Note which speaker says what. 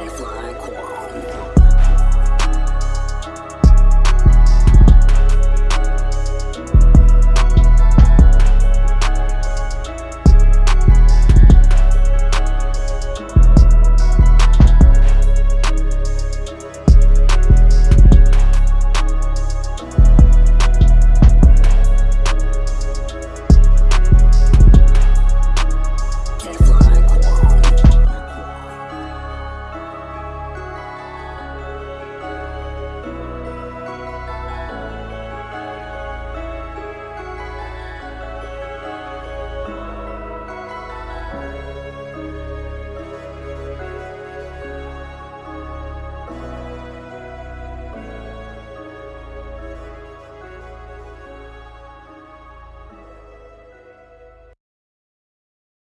Speaker 1: and fly